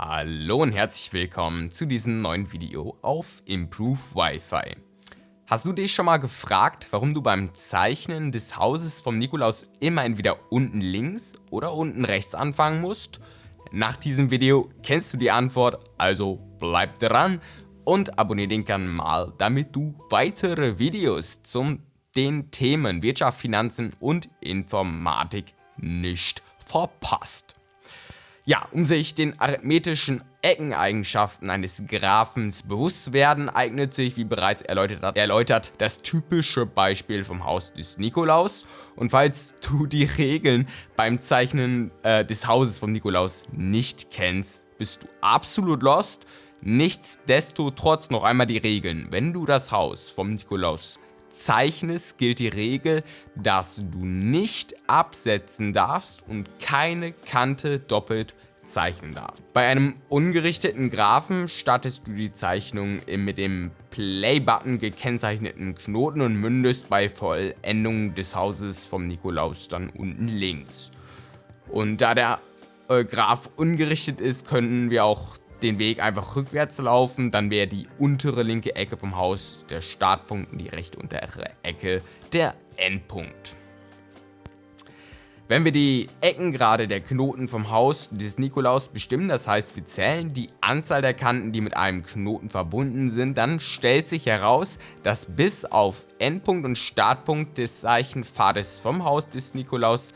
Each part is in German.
Hallo und herzlich willkommen zu diesem neuen Video auf Improve Wi-Fi. Hast du dich schon mal gefragt, warum du beim Zeichnen des Hauses vom Nikolaus immer entweder unten links oder unten rechts anfangen musst? Nach diesem Video kennst du die Antwort, also bleib dran und abonniere den Kanal, damit du weitere Videos zum den Themen Wirtschaft, Finanzen und Informatik nicht verpasst. Ja, um sich den arithmetischen Eckeneigenschaften eines Graphens bewusst zu werden, eignet sich, wie bereits erläutert, erläutert, das typische Beispiel vom Haus des Nikolaus. Und falls du die Regeln beim Zeichnen äh, des Hauses vom Nikolaus nicht kennst, bist du absolut lost. Nichtsdestotrotz noch einmal die Regeln. Wenn du das Haus vom Nikolaus zeichnest, gilt die Regel, dass du nicht absetzen darfst und keine Kante doppelt zeichnen darfst. Bei einem ungerichteten Graphen startest du die Zeichnung mit dem Play-Button gekennzeichneten Knoten und mündest bei Vollendung des Hauses vom Nikolaus dann unten links. Und da der äh, Graph ungerichtet ist, können wir auch den Weg einfach rückwärts laufen, dann wäre die untere linke Ecke vom Haus der Startpunkt und die rechte untere Ecke der Endpunkt. Wenn wir die Eckengrade der Knoten vom Haus des Nikolaus bestimmen, das heißt wir zählen die Anzahl der Kanten, die mit einem Knoten verbunden sind, dann stellt sich heraus, dass bis auf Endpunkt und Startpunkt des Zeichenpfades vom Haus des Nikolaus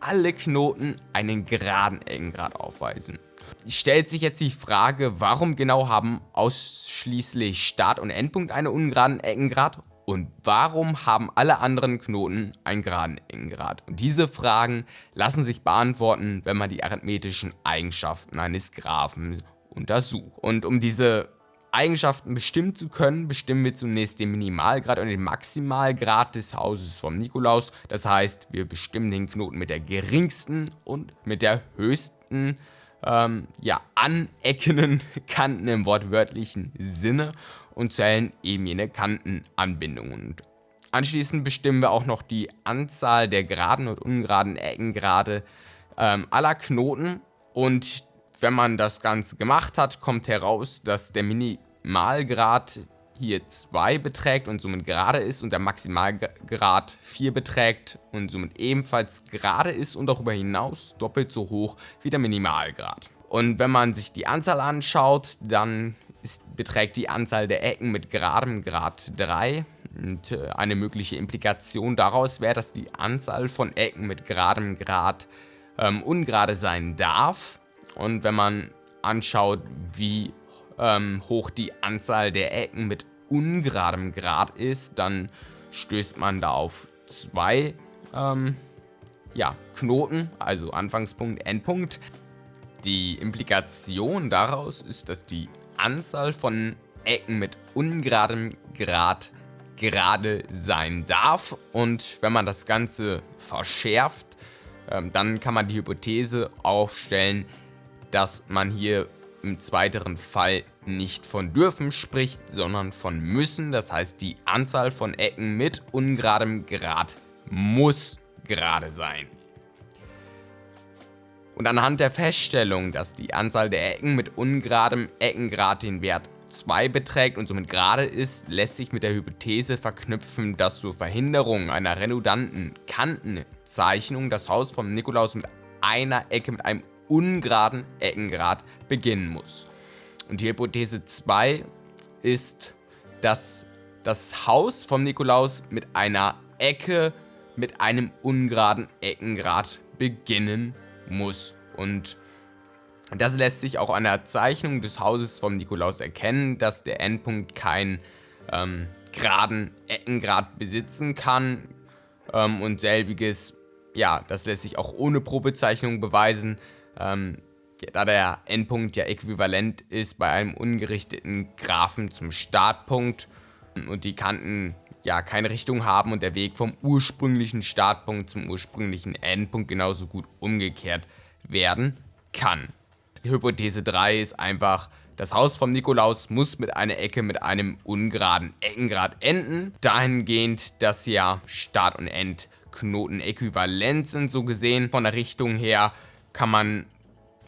alle Knoten einen geraden Eckengrad aufweisen stellt sich jetzt die Frage, warum genau haben ausschließlich Start- und Endpunkt einen ungeraden Eckengrad und warum haben alle anderen Knoten einen geraden Eckengrad? Und diese Fragen lassen sich beantworten, wenn man die arithmetischen Eigenschaften eines Graphen untersucht. Und um diese Eigenschaften bestimmen zu können, bestimmen wir zunächst den Minimalgrad und den Maximalgrad des Hauses vom Nikolaus. Das heißt, wir bestimmen den Knoten mit der geringsten und mit der höchsten ähm, ja, aneckenden Kanten im wortwörtlichen Sinne und zählen eben jene Kantenanbindungen. Anschließend bestimmen wir auch noch die Anzahl der geraden und ungeraden Eckengrade ähm, aller Knoten und wenn man das Ganze gemacht hat, kommt heraus, dass der Minimalgrad hier 2 beträgt und somit gerade ist und der Maximalgrad 4 beträgt und somit ebenfalls gerade ist und darüber hinaus doppelt so hoch wie der Minimalgrad. Und wenn man sich die Anzahl anschaut, dann ist, beträgt die Anzahl der Ecken mit geradem Grad 3 und äh, eine mögliche Implikation daraus wäre, dass die Anzahl von Ecken mit geradem Grad ähm, ungerade sein darf. Und wenn man anschaut, wie ähm, hoch die Anzahl der Ecken mit ungeradem Grad ist, dann stößt man da auf zwei ähm, ja, Knoten, also Anfangspunkt, Endpunkt. Die Implikation daraus ist, dass die Anzahl von Ecken mit ungeradem Grad gerade sein darf und wenn man das Ganze verschärft, ähm, dann kann man die Hypothese aufstellen, dass man hier im zweiteren Fall nicht von dürfen spricht, sondern von müssen. Das heißt, die Anzahl von Ecken mit ungeradem Grad muss gerade sein. Und anhand der Feststellung, dass die Anzahl der Ecken mit ungeradem Eckengrad den Wert 2 beträgt und somit gerade ist, lässt sich mit der Hypothese verknüpfen, dass zur Verhinderung einer redundanten Kantenzeichnung das Haus vom Nikolaus mit einer Ecke mit einem ungeraden Eckengrad beginnen muss. Und die Hypothese 2 ist, dass das Haus vom Nikolaus mit einer Ecke mit einem ungeraden Eckengrad beginnen muss. Und das lässt sich auch an der Zeichnung des Hauses vom Nikolaus erkennen, dass der Endpunkt keinen ähm, geraden Eckengrad besitzen kann. Ähm, und selbiges, ja, das lässt sich auch ohne Probezeichnung beweisen. Ähm, da der Endpunkt ja äquivalent ist bei einem ungerichteten Graphen zum Startpunkt und die Kanten ja keine Richtung haben und der Weg vom ursprünglichen Startpunkt zum ursprünglichen Endpunkt genauso gut umgekehrt werden kann. Die Hypothese 3 ist einfach, das Haus vom Nikolaus muss mit einer Ecke mit einem ungeraden Eckengrad enden, dahingehend, dass ja Start- und Endknoten äquivalent sind, so gesehen. Von der Richtung her kann man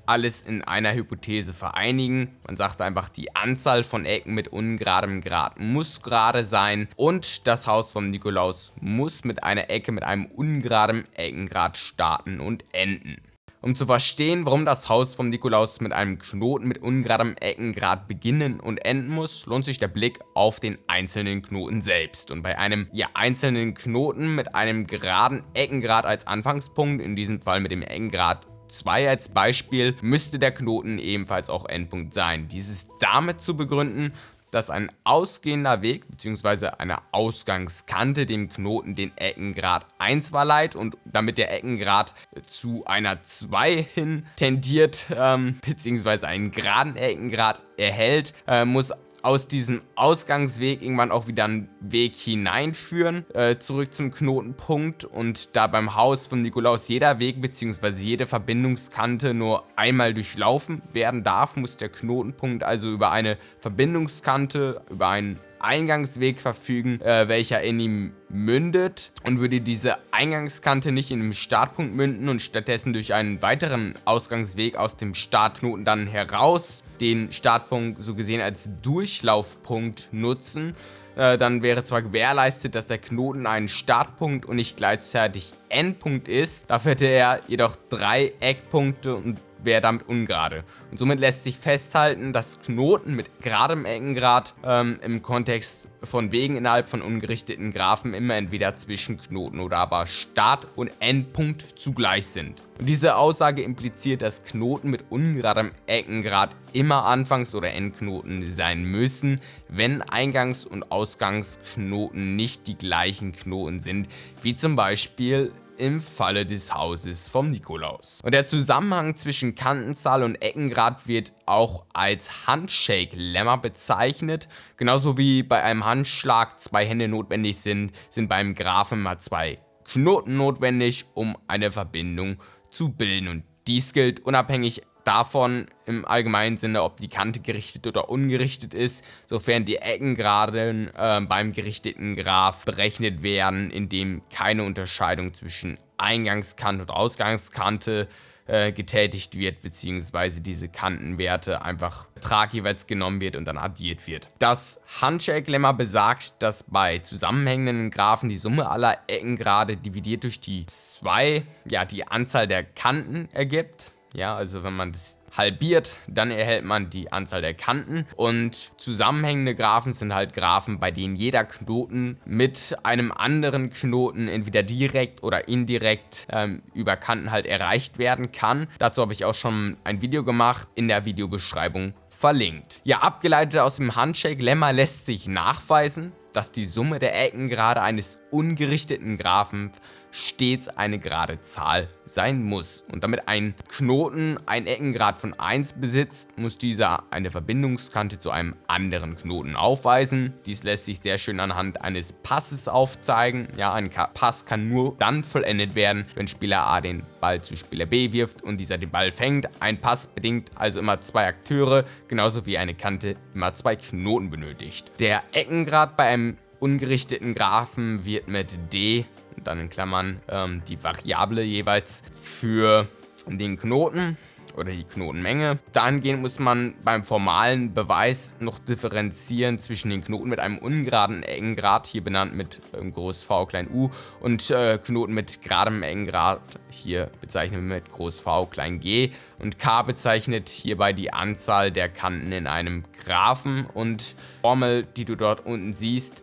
alles in einer Hypothese vereinigen. Man sagt einfach, die Anzahl von Ecken mit ungeradem Grad muss gerade sein und das Haus vom Nikolaus muss mit einer Ecke mit einem ungeraden Eckengrad starten und enden. Um zu verstehen, warum das Haus vom Nikolaus mit einem Knoten mit ungeradem Eckengrad beginnen und enden muss, lohnt sich der Blick auf den einzelnen Knoten selbst. Und bei einem ja, einzelnen Knoten mit einem geraden Eckengrad als Anfangspunkt, in diesem Fall mit dem Eckengrad 2 als Beispiel, müsste der Knoten ebenfalls auch Endpunkt sein. Dies ist damit zu begründen, dass ein ausgehender Weg bzw. eine Ausgangskante dem Knoten den Eckengrad 1 verleiht und damit der Eckengrad zu einer 2 hin tendiert ähm, bzw. einen geraden Eckengrad erhält, äh, muss aus diesem Ausgangsweg irgendwann auch wieder einen Weg hineinführen, äh, zurück zum Knotenpunkt und da beim Haus von Nikolaus jeder Weg bzw. jede Verbindungskante nur einmal durchlaufen werden darf, muss der Knotenpunkt also über eine Verbindungskante, über einen Eingangsweg verfügen, äh, welcher in ihm mündet und würde diese Eingangskante nicht in den Startpunkt münden und stattdessen durch einen weiteren Ausgangsweg aus dem Startknoten dann heraus den Startpunkt so gesehen als Durchlaufpunkt nutzen, äh, dann wäre zwar gewährleistet, dass der Knoten einen Startpunkt und nicht gleichzeitig Endpunkt ist, dafür hätte er jedoch drei Eckpunkte und wäre damit ungerade. Und somit lässt sich festhalten, dass Knoten mit geradem Eckengrad ähm, im Kontext von Wegen innerhalb von ungerichteten Graphen immer entweder zwischen Knoten oder aber Start- und Endpunkt zugleich sind. Und diese Aussage impliziert, dass Knoten mit ungeradem Eckengrad immer Anfangs- oder Endknoten sein müssen, wenn Eingangs- und Ausgangsknoten nicht die gleichen Knoten sind, wie zum Beispiel im Falle des Hauses vom Nikolaus. Und der Zusammenhang zwischen Kantenzahl und Eckengrad wird auch als Handshake-Lemma bezeichnet. Genauso wie bei einem Handschlag zwei Hände notwendig sind, sind beim Graphen mal zwei Knoten notwendig, um eine Verbindung zu bilden. Und dies gilt unabhängig davon im allgemeinen Sinne, ob die Kante gerichtet oder ungerichtet ist, sofern die Eckengraden äh, beim gerichteten Graph berechnet werden, indem keine Unterscheidung zwischen Eingangskante und Ausgangskante äh, getätigt wird, beziehungsweise diese Kantenwerte einfach Betrag jeweils genommen wird und dann addiert wird. Das Handshake-Lemma besagt, dass bei zusammenhängenden Graphen die Summe aller Eckengrade dividiert durch die 2, ja, die Anzahl der Kanten ergibt. Ja, also wenn man das halbiert, dann erhält man die Anzahl der Kanten und zusammenhängende Graphen sind halt Graphen, bei denen jeder Knoten mit einem anderen Knoten entweder direkt oder indirekt ähm, über Kanten halt erreicht werden kann. Dazu habe ich auch schon ein Video gemacht, in der Videobeschreibung verlinkt. Ja, abgeleitet aus dem Handshake-Lemma lässt sich nachweisen, dass die Summe der Eckengrade eines ungerichteten Graphen stets eine gerade Zahl sein muss. Und damit ein Knoten ein Eckengrad von 1 besitzt, muss dieser eine Verbindungskante zu einem anderen Knoten aufweisen. Dies lässt sich sehr schön anhand eines Passes aufzeigen. Ja, ein Pass kann nur dann vollendet werden, wenn Spieler A den Ball zu Spieler B wirft und dieser den Ball fängt. Ein Pass bedingt also immer zwei Akteure, genauso wie eine Kante immer zwei Knoten benötigt. Der Eckengrad bei einem ungerichteten Graphen wird mit d dann in Klammern ähm, die Variable jeweils für den Knoten oder die Knotenmenge. Dahingehend muss man beim formalen Beweis noch differenzieren zwischen den Knoten mit einem ungeraden Eckengrad, hier benannt mit ähm, groß v klein u, und äh, Knoten mit geradem Eckengrad, hier bezeichnen wir mit groß v klein g. Und k bezeichnet hierbei die Anzahl der Kanten in einem Graphen und Formel, die du dort unten siehst,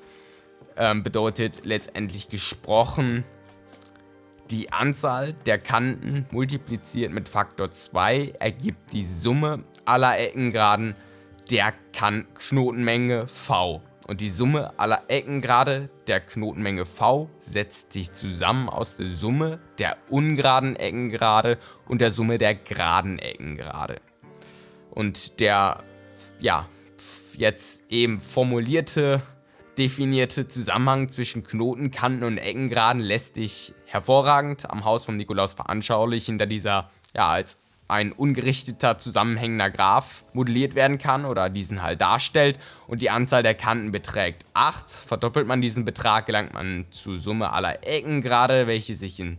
ähm, bedeutet letztendlich gesprochen, die Anzahl der Kanten multipliziert mit Faktor 2 ergibt die Summe aller Eckengraden der kan Knotenmenge v. Und die Summe aller Eckengrade der Knotenmenge v setzt sich zusammen aus der Summe der ungeraden Eckengrade und der Summe der geraden Eckengrade. Und der, ja, jetzt eben formulierte definierte Zusammenhang zwischen Knoten, Kanten und Eckengraden lässt sich hervorragend am Haus von Nikolaus veranschaulichen, da dieser ja als ein ungerichteter zusammenhängender Graph modelliert werden kann oder diesen halt darstellt und die Anzahl der Kanten beträgt 8. Verdoppelt man diesen Betrag, gelangt man zur Summe aller Eckengrade, welche sich in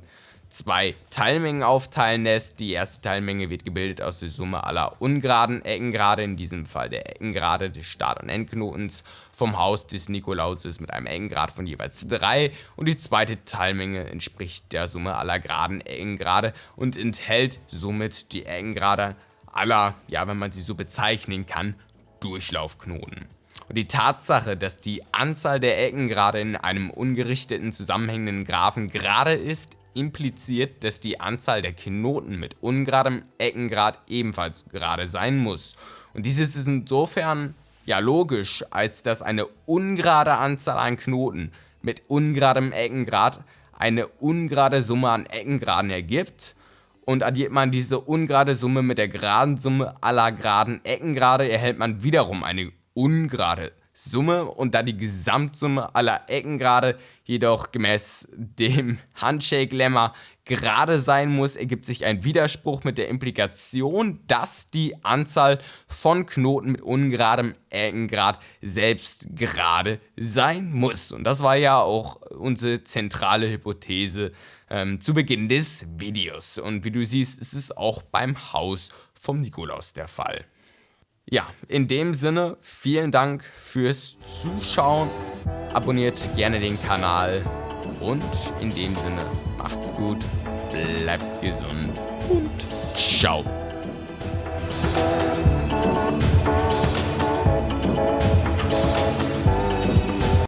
zwei Teilmengen aufteilen lässt. Die erste Teilmenge wird gebildet aus der Summe aller ungeraden Eckengrade, in diesem Fall der Eckengrade des Start- und Endknotens vom Haus des Nikolauses mit einem Eckengrad von jeweils 3 und die zweite Teilmenge entspricht der Summe aller geraden Eckengrade und enthält somit die Eckengrade aller, ja wenn man sie so bezeichnen kann, Durchlaufknoten. Und die Tatsache, dass die Anzahl der Ecken gerade in einem ungerichteten zusammenhängenden Graphen gerade ist, impliziert, dass die Anzahl der Knoten mit ungeradem Eckengrad ebenfalls gerade sein muss. Und dieses ist insofern ja logisch, als dass eine ungerade Anzahl an Knoten mit ungeradem Eckengrad eine ungerade Summe an Eckengraden ergibt und addiert man diese ungerade Summe mit der geraden Summe aller geraden Eckengrade, erhält man wiederum eine ungerade Summe und da die Gesamtsumme aller Eckengrade jedoch gemäß dem Handshake-Lemma gerade sein muss, ergibt sich ein Widerspruch mit der Implikation, dass die Anzahl von Knoten mit ungeradem Eckengrad selbst gerade sein muss. Und das war ja auch unsere zentrale Hypothese ähm, zu Beginn des Videos. Und wie du siehst, ist es auch beim Haus vom Nikolaus der Fall. Ja, in dem Sinne, vielen Dank fürs Zuschauen. Abonniert gerne den Kanal. Und in dem Sinne, macht's gut, bleibt gesund und ciao.